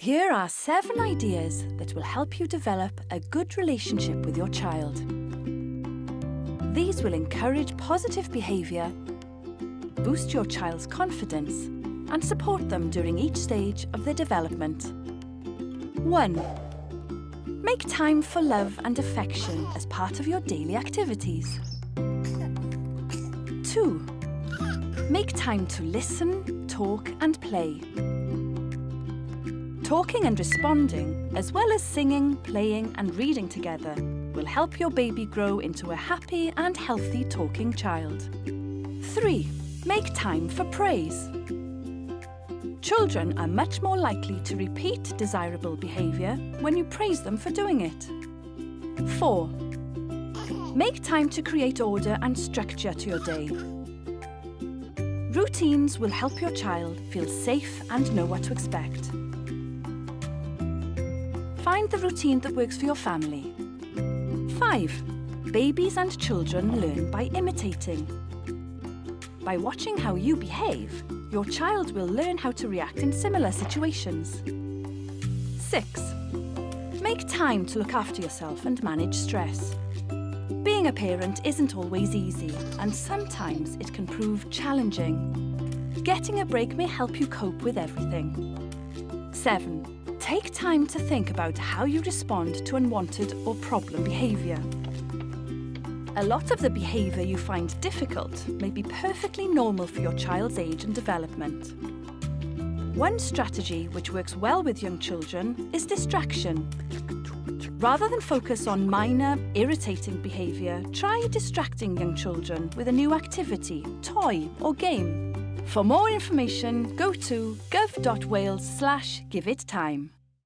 Here are seven ideas that will help you develop a good relationship with your child. These will encourage positive behaviour, boost your child's confidence and support them during each stage of their development. 1. Make time for love and affection as part of your daily activities. 2. Make time to listen, talk and play. Talking and responding, as well as singing, playing and reading together, will help your baby grow into a happy and healthy talking child. 3. Make time for praise. Children are much more likely to repeat desirable behaviour when you praise them for doing it. 4. Make time to create order and structure to your day. Routines will help your child feel safe and know what to expect. Find the routine that works for your family. 5. Babies and children learn by imitating. By watching how you behave, your child will learn how to react in similar situations. 6. Make time to look after yourself and manage stress. Being a parent isn't always easy and sometimes it can prove challenging. Getting a break may help you cope with everything. 7. Take time to think about how you respond to unwanted or problem behaviour. A lot of the behaviour you find difficult may be perfectly normal for your child's age and development. One strategy which works well with young children is distraction. Rather than focus on minor, irritating behaviour, try distracting young children with a new activity, toy or game. For more information, go to gov.wales slash give it time.